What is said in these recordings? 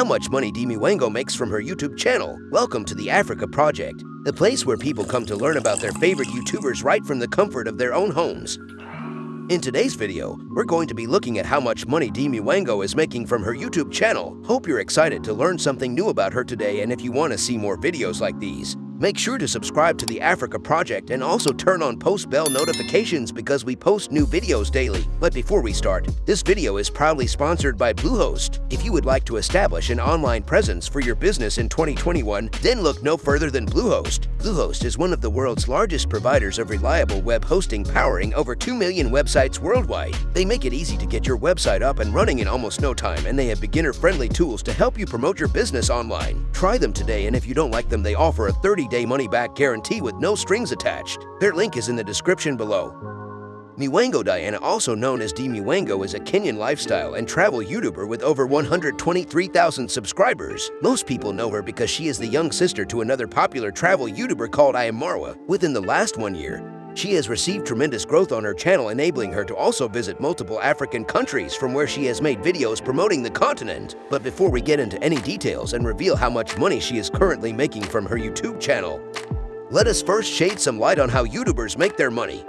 how much money Demi Wango makes from her YouTube channel. Welcome to the Africa Project, the place where people come to learn about their favorite YouTubers right from the comfort of their own homes. In today's video, we're going to be looking at how much money Demi Wango is making from her YouTube channel. Hope you're excited to learn something new about her today and if you want to see more videos like these, Make sure to subscribe to the Africa Project and also turn on post bell notifications because we post new videos daily. But before we start, this video is proudly sponsored by Bluehost. If you would like to establish an online presence for your business in 2021, then look no further than Bluehost. Bluehost is one of the world's largest providers of reliable web hosting powering over 2 million websites worldwide. They make it easy to get your website up and running in almost no time and they have beginner-friendly tools to help you promote your business online. Try them today and if you don't like them, they offer a 30 day money back guarantee with no strings attached. Their link is in the description below. Miwango Diana, also known as Demi Wango, is a Kenyan lifestyle and travel YouTuber with over 123,000 subscribers. Most people know her because she is the young sister to another popular travel YouTuber called I Am Marwa. Within the last one year, she has received tremendous growth on her channel enabling her to also visit multiple African countries from where she has made videos promoting the continent. But before we get into any details and reveal how much money she is currently making from her YouTube channel, let us first shade some light on how YouTubers make their money.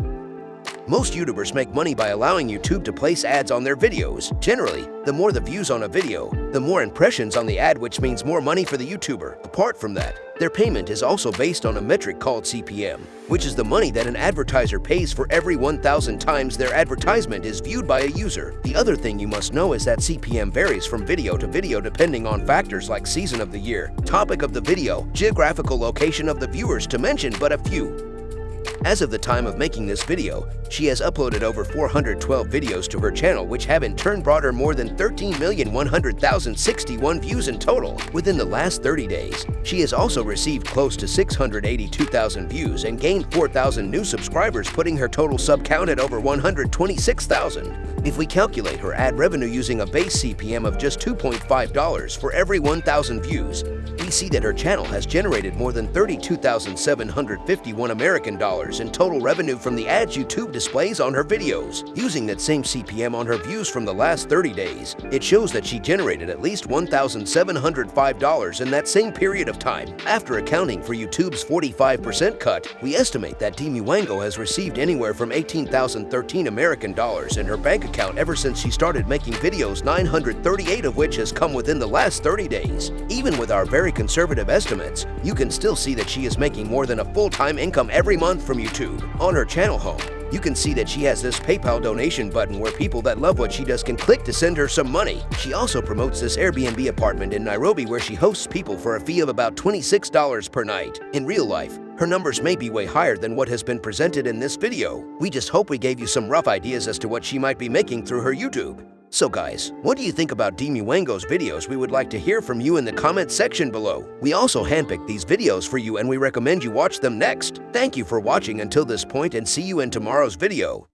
Most YouTubers make money by allowing YouTube to place ads on their videos. Generally, the more the views on a video, the more impressions on the ad which means more money for the YouTuber. Apart from that, their payment is also based on a metric called CPM, which is the money that an advertiser pays for every 1,000 times their advertisement is viewed by a user. The other thing you must know is that CPM varies from video to video depending on factors like season of the year, topic of the video, geographical location of the viewers to mention but a few. As of the time of making this video, she has uploaded over 412 videos to her channel which have in turn brought her more than 13,100,061 views in total. Within the last 30 days, she has also received close to 682,000 views and gained 4,000 new subscribers putting her total sub count at over 126,000. If we calculate her ad revenue using a base CPM of just $2.5 for every 1,000 views, we see that her channel has generated more than 32,751 American dollars in total revenue from the ads YouTube displays on her videos. Using that same CPM on her views from the last 30 days, it shows that she generated at least $1,705 in that same period of time. After accounting for YouTube's 45% cut, we estimate that Demi Wango has received anywhere from 18,013 American dollars in her bank account ever since she started making videos 938 of which has come within the last 30 days. Even with our very conservative estimates, you can still see that she is making more than a full-time income every month from YouTube. On her channel home, you can see that she has this PayPal donation button where people that love what she does can click to send her some money. She also promotes this Airbnb apartment in Nairobi where she hosts people for a fee of about $26 per night. In real life, her numbers may be way higher than what has been presented in this video. We just hope we gave you some rough ideas as to what she might be making through her YouTube. So guys, what do you think about Demi Wango's videos? We would like to hear from you in the comment section below. We also handpicked these videos for you and we recommend you watch them next. Thank you for watching until this point and see you in tomorrow's video.